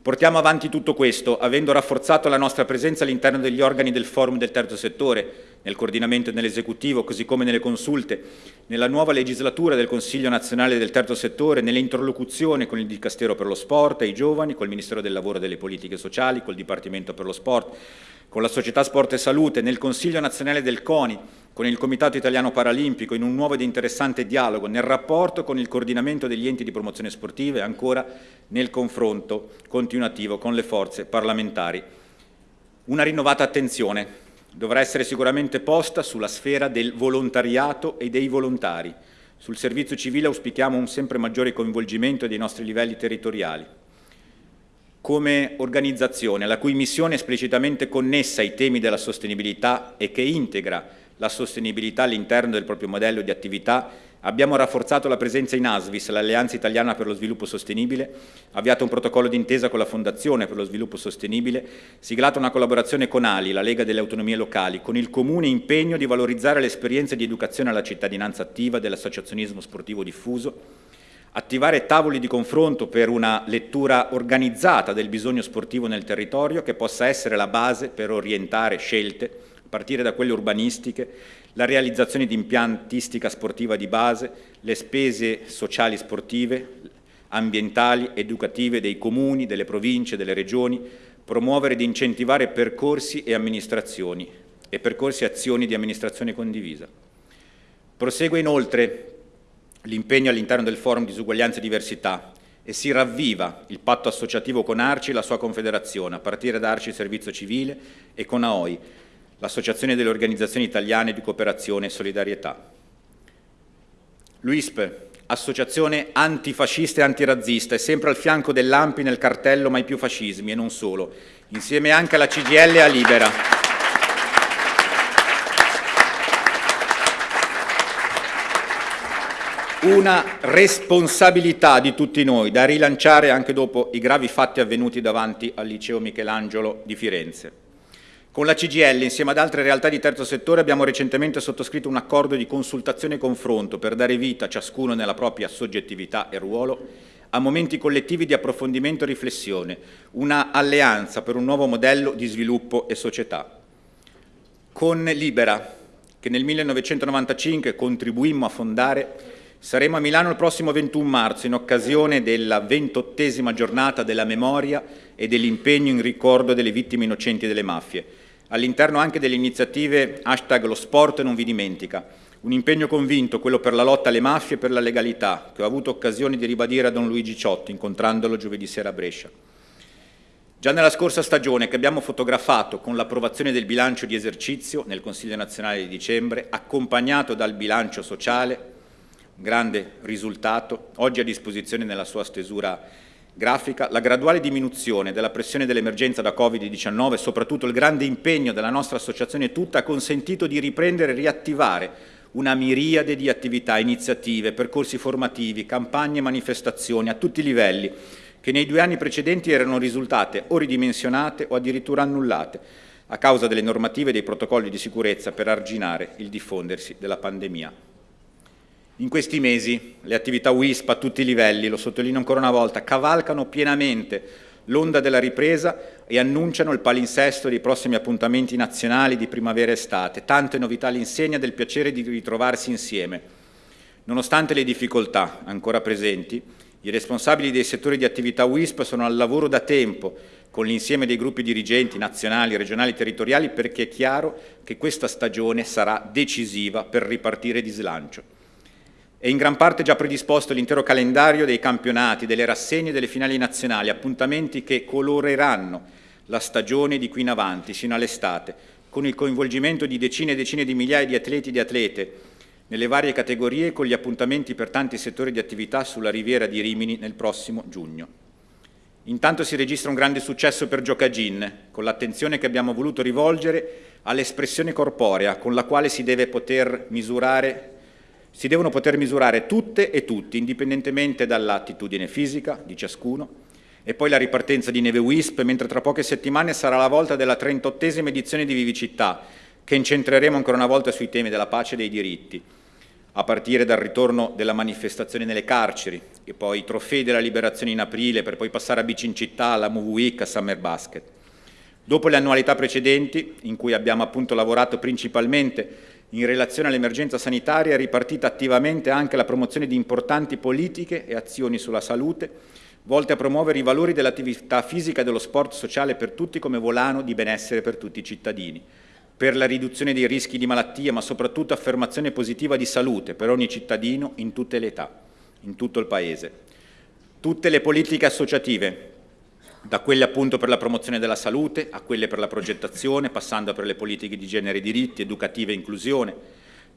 Portiamo avanti tutto questo, avendo rafforzato la nostra presenza all'interno degli organi del forum del terzo settore, nel coordinamento e nell'esecutivo, così come nelle consulte, nella nuova legislatura del Consiglio nazionale del terzo settore, nell'interlocuzione con il Dicastero per lo Sport e i giovani, col Ministero del Lavoro e delle Politiche Sociali, col Dipartimento per lo Sport, con la Società Sport e Salute, nel Consiglio nazionale del CONI, con il Comitato Italiano Paralimpico in un nuovo ed interessante dialogo nel rapporto con il coordinamento degli enti di promozione sportiva e ancora nel confronto continuativo con le forze parlamentari. Una rinnovata attenzione dovrà essere sicuramente posta sulla sfera del volontariato e dei volontari. Sul servizio civile auspichiamo un sempre maggiore coinvolgimento dei nostri livelli territoriali come organizzazione la cui missione è esplicitamente connessa ai temi della sostenibilità e che integra la sostenibilità all'interno del proprio modello di attività, abbiamo rafforzato la presenza in ASVIS, l'Alleanza Italiana per lo Sviluppo Sostenibile, avviato un protocollo d'intesa con la Fondazione per lo Sviluppo Sostenibile, siglato una collaborazione con ALI, la Lega delle Autonomie Locali, con il comune impegno di valorizzare le esperienze di educazione alla cittadinanza attiva dell'associazionismo sportivo diffuso, attivare tavoli di confronto per una lettura organizzata del bisogno sportivo nel territorio che possa essere la base per orientare scelte partire da quelle urbanistiche, la realizzazione di impiantistica sportiva di base, le spese sociali sportive, ambientali, educative dei comuni, delle province, delle regioni, promuovere ed incentivare percorsi e amministrazioni e percorsi e azioni di amministrazione condivisa. Prosegue inoltre l'impegno all'interno del forum disuguaglianza e diversità e si ravviva il patto associativo con Arci e la sua confederazione, a partire da Arci Servizio Civile e con AOI, l'Associazione delle Organizzazioni Italiane di Cooperazione e Solidarietà. L'UISP, associazione antifascista e antirazzista, è sempre al fianco dell'AMPI nel cartello Mai più fascismi e non solo, insieme anche alla CGL e a Libera. Una responsabilità di tutti noi da rilanciare anche dopo i gravi fatti avvenuti davanti al liceo Michelangelo di Firenze. Con la CGL, insieme ad altre realtà di terzo settore, abbiamo recentemente sottoscritto un accordo di consultazione e confronto per dare vita, ciascuno nella propria soggettività e ruolo, a momenti collettivi di approfondimento e riflessione, una alleanza per un nuovo modello di sviluppo e società. Con Libera, che nel 1995 contribuimmo a fondare, saremo a Milano il prossimo 21 marzo in occasione della ventottesima giornata della memoria e dell'impegno in ricordo delle vittime innocenti delle mafie all'interno anche delle iniziative hashtag lo sport non vi dimentica, un impegno convinto, quello per la lotta alle mafie e per la legalità, che ho avuto occasione di ribadire a Don Luigi Ciotti, incontrandolo giovedì sera a Brescia. Già nella scorsa stagione che abbiamo fotografato con l'approvazione del bilancio di esercizio nel Consiglio nazionale di dicembre, accompagnato dal bilancio sociale, grande risultato, oggi a disposizione nella sua stesura grafica, la graduale diminuzione della pressione dell'emergenza da Covid-19 e soprattutto il grande impegno della nostra associazione tutta ha consentito di riprendere e riattivare una miriade di attività, iniziative, percorsi formativi, campagne e manifestazioni a tutti i livelli che nei due anni precedenti erano risultate o ridimensionate o addirittura annullate a causa delle normative e dei protocolli di sicurezza per arginare il diffondersi della pandemia. In questi mesi le attività WISP a tutti i livelli, lo sottolineo ancora una volta, cavalcano pienamente l'onda della ripresa e annunciano il palinsesto dei prossimi appuntamenti nazionali di primavera e estate, tante novità all'insegna del piacere di ritrovarsi insieme. Nonostante le difficoltà ancora presenti, i responsabili dei settori di attività WISP sono al lavoro da tempo con l'insieme dei gruppi dirigenti nazionali, regionali e territoriali perché è chiaro che questa stagione sarà decisiva per ripartire di slancio. È in gran parte già predisposto l'intero calendario dei campionati, delle rassegne e delle finali nazionali, appuntamenti che coloreranno la stagione di qui in avanti, sino all'estate, con il coinvolgimento di decine e decine di migliaia di atleti e di atlete nelle varie categorie con gli appuntamenti per tanti settori di attività sulla riviera di Rimini nel prossimo giugno. Intanto si registra un grande successo per Giocagin, con l'attenzione che abbiamo voluto rivolgere all'espressione corporea con la quale si deve poter misurare si devono poter misurare tutte e tutti, indipendentemente dall'attitudine fisica di ciascuno, e poi la ripartenza di Neve Wisp, mentre tra poche settimane sarà la volta della 38esima edizione di Vivicità, che incentreremo ancora una volta sui temi della pace e dei diritti, a partire dal ritorno della manifestazione nelle carceri, e poi i trofei della liberazione in aprile, per poi passare a Bici in città, alla Move Week, a Summer Basket. Dopo le annualità precedenti, in cui abbiamo appunto lavorato principalmente in relazione all'emergenza sanitaria è ripartita attivamente anche la promozione di importanti politiche e azioni sulla salute volte a promuovere i valori dell'attività fisica e dello sport sociale per tutti come volano di benessere per tutti i cittadini, per la riduzione dei rischi di malattia, ma soprattutto affermazione positiva di salute per ogni cittadino in tutte le età, in tutto il Paese. Tutte le politiche associative, da quelle appunto per la promozione della salute a quelle per la progettazione, passando per le politiche di genere e diritti, educativa e inclusione,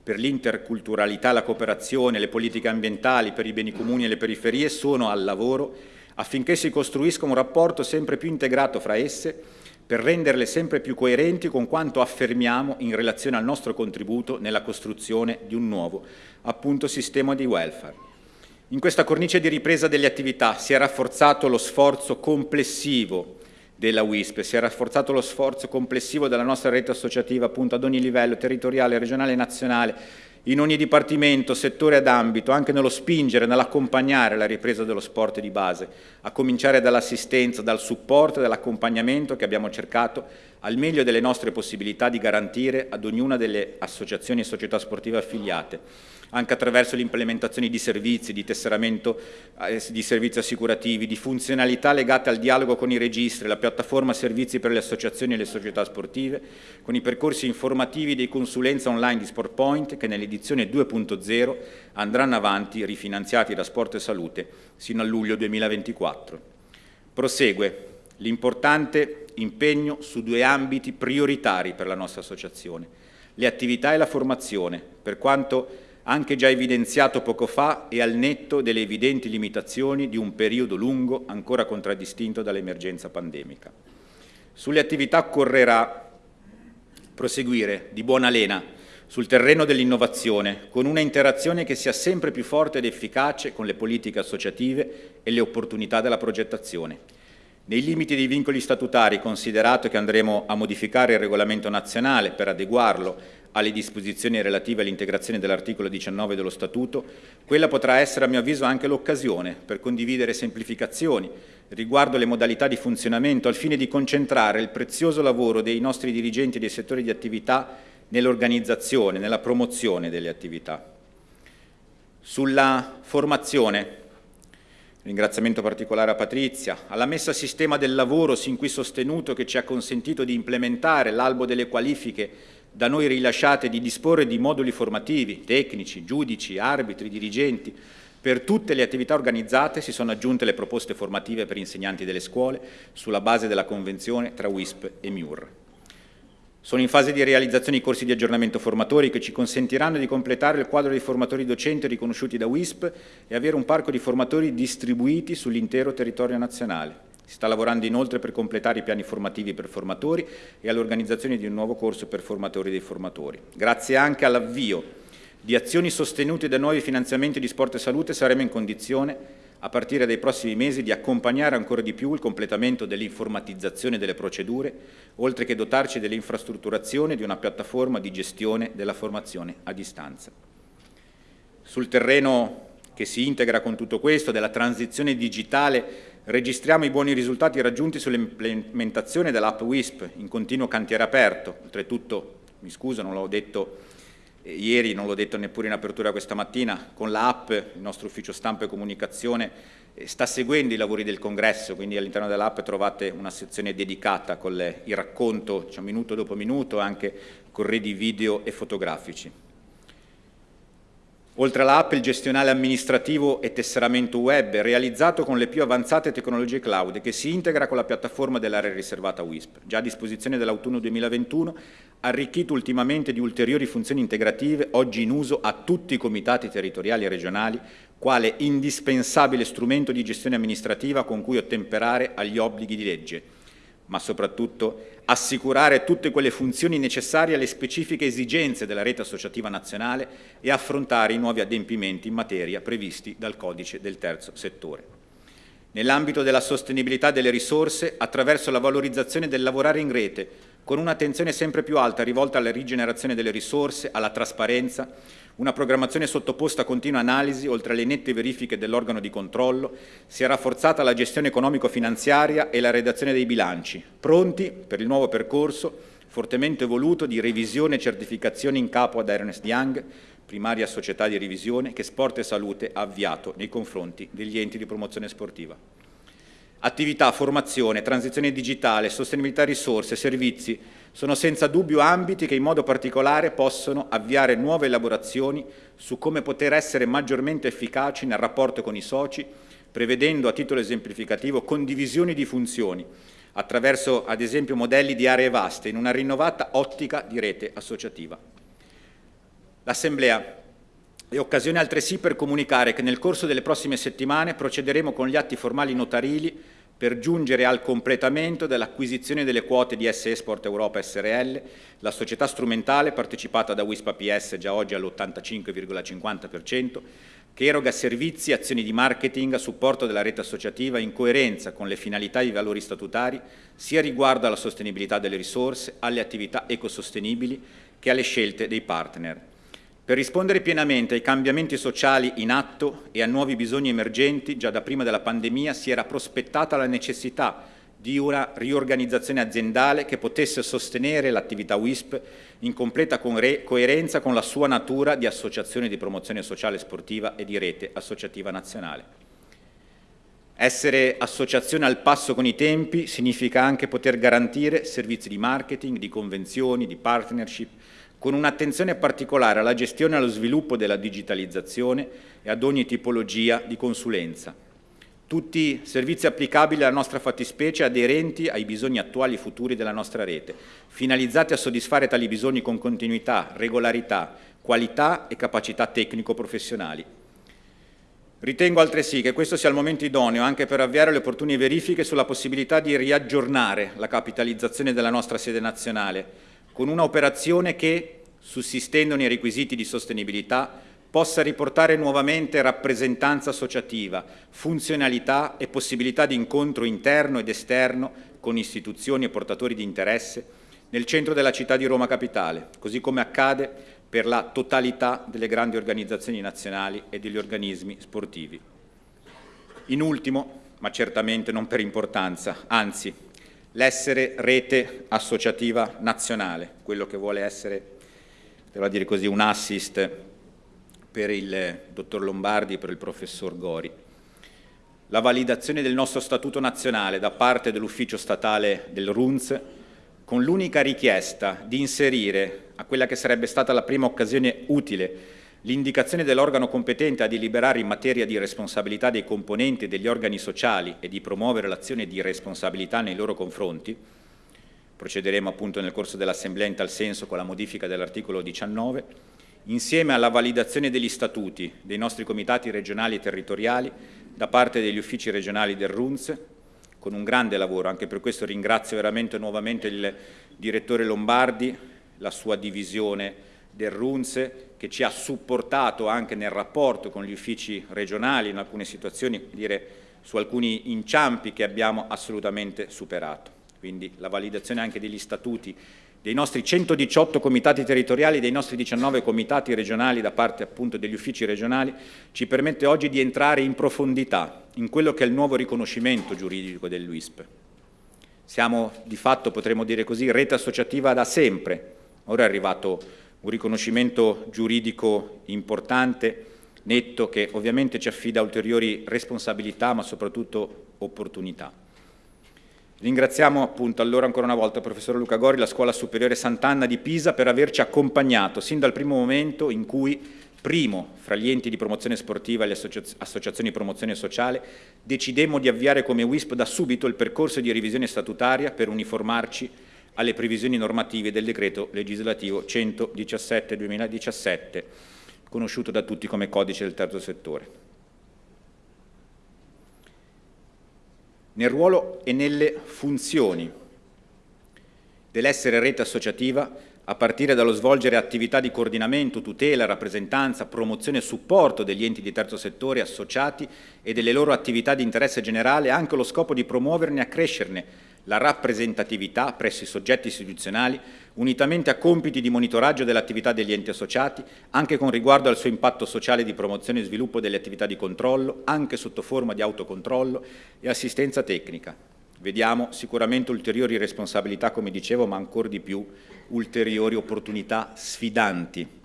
per l'interculturalità, la cooperazione, le politiche ambientali, per i beni comuni e le periferie, sono al lavoro affinché si costruisca un rapporto sempre più integrato fra esse per renderle sempre più coerenti con quanto affermiamo in relazione al nostro contributo nella costruzione di un nuovo, appunto, sistema di welfare. In questa cornice di ripresa delle attività si è rafforzato lo sforzo complessivo della WISP, si è rafforzato lo sforzo complessivo della nostra rete associativa appunto ad ogni livello, territoriale, regionale e nazionale, in ogni dipartimento, settore ed ambito, anche nello spingere, nell'accompagnare la ripresa dello sport di base, a cominciare dall'assistenza, dal supporto e dall'accompagnamento che abbiamo cercato al meglio delle nostre possibilità di garantire ad ognuna delle associazioni e società sportive affiliate anche attraverso l'implementazione di servizi, di tesseramento eh, di servizi assicurativi, di funzionalità legate al dialogo con i registri, la piattaforma servizi per le associazioni e le società sportive, con i percorsi informativi di consulenza online di SportPoint che nell'edizione 2.0 andranno avanti rifinanziati da Sport e Salute sino a luglio 2024. Prosegue l'importante impegno su due ambiti prioritari per la nostra associazione, le attività e la formazione, per quanto anche già evidenziato poco fa e al netto delle evidenti limitazioni di un periodo lungo ancora contraddistinto dall'emergenza pandemica. Sulle attività occorrerà proseguire di buona lena sul terreno dell'innovazione, con una interazione che sia sempre più forte ed efficace con le politiche associative e le opportunità della progettazione. Nei limiti dei vincoli statutari, considerato che andremo a modificare il regolamento nazionale per adeguarlo alle disposizioni relative all'integrazione dell'articolo 19 dello Statuto, quella potrà essere a mio avviso anche l'occasione per condividere semplificazioni riguardo le modalità di funzionamento al fine di concentrare il prezioso lavoro dei nostri dirigenti dei settori di attività nell'organizzazione, nella promozione delle attività. Sulla formazione, ringraziamento particolare a Patrizia, alla messa a sistema del lavoro sin qui sostenuto che ci ha consentito di implementare l'albo delle qualifiche da noi rilasciate di disporre di moduli formativi, tecnici, giudici, arbitri, dirigenti. Per tutte le attività organizzate si sono aggiunte le proposte formative per insegnanti delle scuole sulla base della convenzione tra WISP e MIUR. Sono in fase di realizzazione i corsi di aggiornamento formatori che ci consentiranno di completare il quadro dei formatori docenti riconosciuti da WISP e avere un parco di formatori distribuiti sull'intero territorio nazionale. Si sta lavorando inoltre per completare i piani formativi per formatori e all'organizzazione di un nuovo corso per formatori dei formatori. Grazie anche all'avvio di azioni sostenute da nuovi finanziamenti di sport e salute saremo in condizione, a partire dai prossimi mesi, di accompagnare ancora di più il completamento dell'informatizzazione delle procedure, oltre che dotarci dell'infrastrutturazione di una piattaforma di gestione della formazione a distanza. Sul terreno che si integra con tutto questo, della transizione digitale Registriamo i buoni risultati raggiunti sull'implementazione dell'app WISP in continuo cantiere aperto. Oltretutto, mi scuso, non l'ho detto ieri, non l'ho detto neppure in apertura questa mattina, con l'app il nostro ufficio stampa e comunicazione eh, sta seguendo i lavori del congresso, quindi all'interno dell'app trovate una sezione dedicata con il racconto diciamo, minuto dopo minuto, anche corredi video e fotografici. Oltre all'app, il gestionale amministrativo e tesseramento web realizzato con le più avanzate tecnologie cloud che si integra con la piattaforma dell'area riservata WISP, già a disposizione dell'autunno 2021, arricchito ultimamente di ulteriori funzioni integrative oggi in uso a tutti i comitati territoriali e regionali, quale indispensabile strumento di gestione amministrativa con cui ottemperare agli obblighi di legge, ma soprattutto assicurare tutte quelle funzioni necessarie alle specifiche esigenze della rete associativa nazionale e affrontare i nuovi adempimenti in materia previsti dal codice del terzo settore. Nell'ambito della sostenibilità delle risorse, attraverso la valorizzazione del lavorare in rete, con un'attenzione sempre più alta rivolta alla rigenerazione delle risorse, alla trasparenza, una programmazione sottoposta a continua analisi, oltre alle nette verifiche dell'organo di controllo, si è rafforzata la gestione economico-finanziaria e la redazione dei bilanci, pronti per il nuovo percorso fortemente voluto di revisione e certificazione in capo ad Ernest Young, primaria società di revisione che Sport e Salute ha avviato nei confronti degli enti di promozione sportiva. Attività, formazione, transizione digitale, sostenibilità risorse, servizi, sono senza dubbio ambiti che in modo particolare possono avviare nuove elaborazioni su come poter essere maggiormente efficaci nel rapporto con i soci, prevedendo a titolo esemplificativo condivisioni di funzioni, attraverso ad esempio modelli di aree vaste in una rinnovata ottica di rete associativa. L'Assemblea è occasione altresì per comunicare che nel corso delle prossime settimane procederemo con gli atti formali notarili per giungere al completamento dell'acquisizione delle quote di SE Sport Europa SRL, la società strumentale partecipata da Wispa PS già oggi all'85,50%, che eroga servizi e azioni di marketing a supporto della rete associativa in coerenza con le finalità e i valori statutari, sia riguardo alla sostenibilità delle risorse, alle attività ecosostenibili che alle scelte dei partner. Per rispondere pienamente ai cambiamenti sociali in atto e a nuovi bisogni emergenti, già da prima della pandemia si era prospettata la necessità di una riorganizzazione aziendale che potesse sostenere l'attività WISP in completa coerenza con la sua natura di associazione di promozione sociale sportiva e di rete associativa nazionale. Essere associazione al passo con i tempi significa anche poter garantire servizi di marketing, di convenzioni, di partnership, con un'attenzione particolare alla gestione e allo sviluppo della digitalizzazione e ad ogni tipologia di consulenza. Tutti servizi applicabili alla nostra fattispecie aderenti ai bisogni attuali e futuri della nostra rete, finalizzati a soddisfare tali bisogni con continuità, regolarità, qualità e capacità tecnico-professionali. Ritengo altresì che questo sia il momento idoneo anche per avviare le opportune verifiche sulla possibilità di riaggiornare la capitalizzazione della nostra sede nazionale, con una operazione che, sussistendo nei requisiti di sostenibilità, possa riportare nuovamente rappresentanza associativa, funzionalità e possibilità di incontro interno ed esterno con istituzioni e portatori di interesse nel centro della città di Roma Capitale, così come accade per la totalità delle grandi organizzazioni nazionali e degli organismi sportivi. In ultimo, ma certamente non per importanza, anzi, l'essere rete associativa nazionale, quello che vuole essere, devo dire così, un assist per il dottor Lombardi e per il professor Gori. La validazione del nostro statuto nazionale da parte dell'ufficio statale del RUNZ con l'unica richiesta di inserire a quella che sarebbe stata la prima occasione utile l'indicazione dell'organo competente a deliberare in materia di responsabilità dei componenti degli organi sociali e di promuovere l'azione di responsabilità nei loro confronti, procederemo appunto nel corso dell'Assemblea in tal senso con la modifica dell'articolo 19, insieme alla validazione degli statuti dei nostri comitati regionali e territoriali da parte degli uffici regionali del RUNZ, con un grande lavoro, anche per questo ringrazio veramente nuovamente il direttore Lombardi, la sua divisione del RUNZE, che ci ha supportato anche nel rapporto con gli uffici regionali in alcune situazioni, dire, su alcuni inciampi che abbiamo assolutamente superato. Quindi la validazione anche degli statuti dei nostri 118 comitati territoriali, dei nostri 19 comitati regionali da parte appunto degli uffici regionali, ci permette oggi di entrare in profondità in quello che è il nuovo riconoscimento giuridico dell'UISP. Siamo di fatto, potremmo dire così, rete associativa da sempre. Ora è arrivato un riconoscimento giuridico importante, netto, che ovviamente ci affida ulteriori responsabilità ma soprattutto opportunità. Ringraziamo appunto allora ancora una volta il professor Luca Gori, la Scuola Superiore Sant'Anna di Pisa per averci accompagnato sin dal primo momento in cui, primo, fra gli enti di promozione sportiva e le associazioni di promozione sociale, decidemmo di avviare come WISP da subito il percorso di revisione statutaria per uniformarci alle previsioni normative del decreto legislativo 117-2017, conosciuto da tutti come codice del terzo settore. nel ruolo e nelle funzioni dell'essere rete associativa a partire dallo svolgere attività di coordinamento, tutela, rappresentanza, promozione e supporto degli enti di terzo settore associati e delle loro attività di interesse generale, anche lo scopo di promuoverne e accrescerne la rappresentatività presso i soggetti istituzionali, unitamente a compiti di monitoraggio dell'attività degli enti associati, anche con riguardo al suo impatto sociale di promozione e sviluppo delle attività di controllo, anche sotto forma di autocontrollo e assistenza tecnica. Vediamo sicuramente ulteriori responsabilità, come dicevo, ma ancora di più ulteriori opportunità sfidanti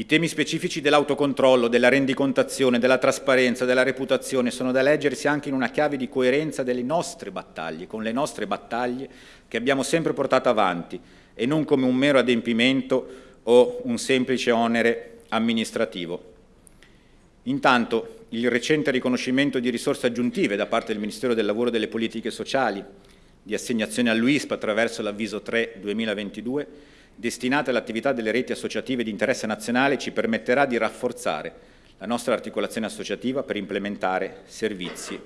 i temi specifici dell'autocontrollo, della rendicontazione, della trasparenza, della reputazione sono da leggersi anche in una chiave di coerenza delle nostre battaglie, con le nostre battaglie che abbiamo sempre portato avanti e non come un mero adempimento o un semplice onere amministrativo. Intanto il recente riconoscimento di risorse aggiuntive da parte del Ministero del Lavoro e delle Politiche Sociali di assegnazione all'UISP attraverso l'avviso 3 2022 destinate all'attività delle reti associative di interesse nazionale ci permetterà di rafforzare la nostra articolazione associativa per implementare servizi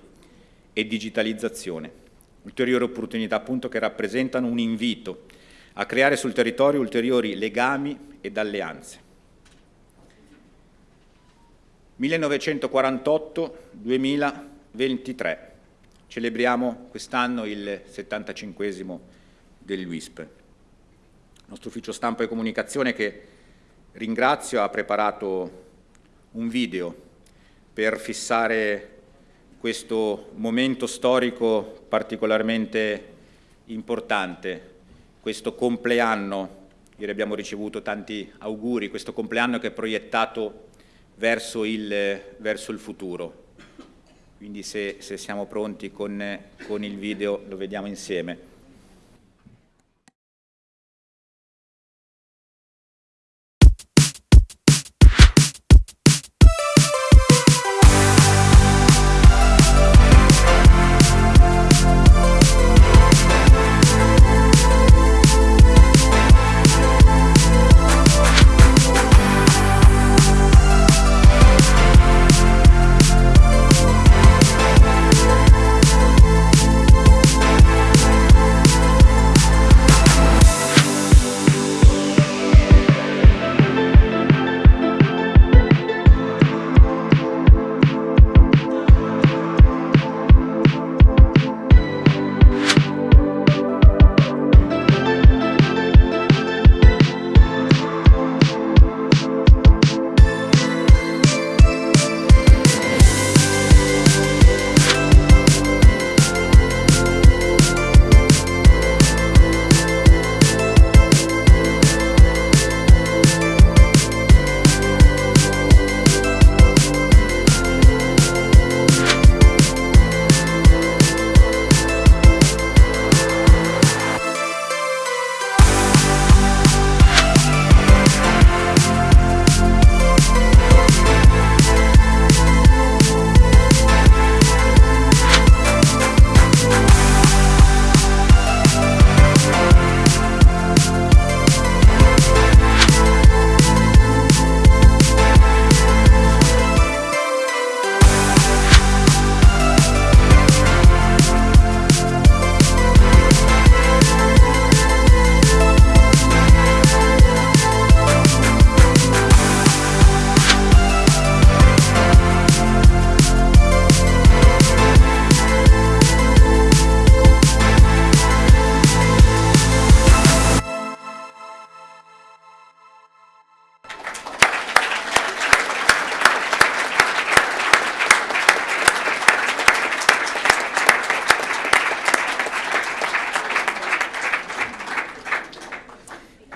e digitalizzazione. Ulteriori opportunità appunto che rappresentano un invito a creare sul territorio ulteriori legami ed alleanze. 1948-2023. Celebriamo quest'anno il 75 dell'UISP nostro ufficio stampa e comunicazione che ringrazio ha preparato un video per fissare questo momento storico particolarmente importante, questo compleanno, ieri abbiamo ricevuto tanti auguri, questo compleanno che è proiettato verso il, verso il futuro. Quindi se, se siamo pronti con, con il video lo vediamo insieme.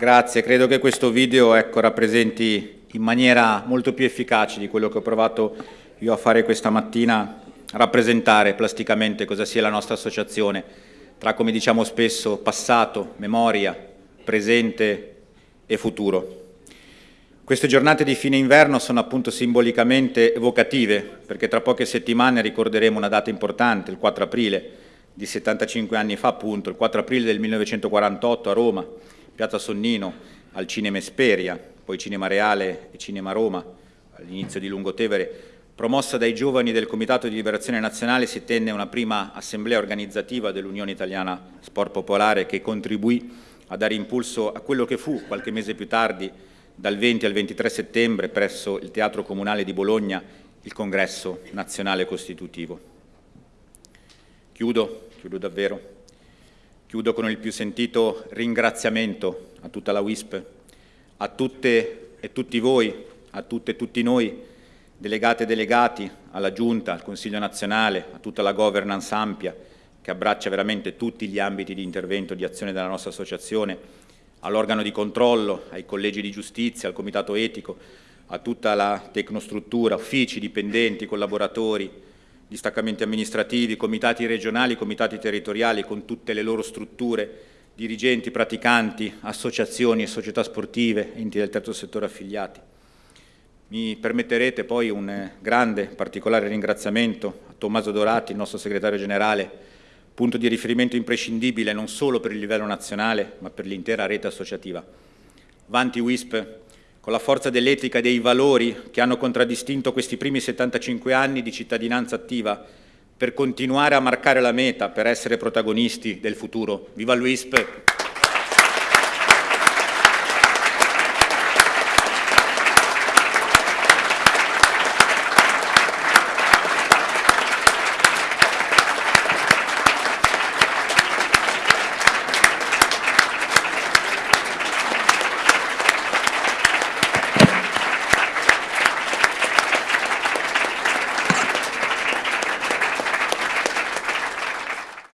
Grazie, credo che questo video ecco, rappresenti in maniera molto più efficace di quello che ho provato io a fare questa mattina, rappresentare plasticamente cosa sia la nostra associazione, tra come diciamo spesso passato, memoria, presente e futuro. Queste giornate di fine inverno sono appunto simbolicamente evocative, perché tra poche settimane ricorderemo una data importante, il 4 aprile, di 75 anni fa appunto, il 4 aprile del 1948 a Roma, Piazza Sonnino, al Cinema Esperia, poi Cinema Reale e Cinema Roma, all'inizio di Lungotevere, promossa dai giovani del Comitato di Liberazione Nazionale, si tenne una prima assemblea organizzativa dell'Unione Italiana Sport Popolare che contribuì a dare impulso a quello che fu, qualche mese più tardi, dal 20 al 23 settembre, presso il Teatro Comunale di Bologna, il Congresso Nazionale Costitutivo. Chiudo, chiudo davvero, Chiudo con il più sentito ringraziamento a tutta la WISP, a tutte e tutti voi, a tutte e tutti noi, delegate e delegati, alla Giunta, al Consiglio nazionale, a tutta la governance ampia che abbraccia veramente tutti gli ambiti di intervento e di azione della nostra associazione, all'organo di controllo, ai collegi di giustizia, al comitato etico, a tutta la tecnostruttura, uffici, dipendenti, collaboratori, distaccamenti amministrativi, comitati regionali, comitati territoriali con tutte le loro strutture, dirigenti, praticanti, associazioni società sportive, enti del terzo settore affiliati. Mi permetterete poi un grande, particolare ringraziamento a Tommaso Dorati, il nostro segretario generale, punto di riferimento imprescindibile non solo per il livello nazionale, ma per l'intera rete associativa. Vanti WISP, con la forza dell'etica e dei valori che hanno contraddistinto questi primi 75 anni di cittadinanza attiva per continuare a marcare la meta, per essere protagonisti del futuro. Viva l'UISP!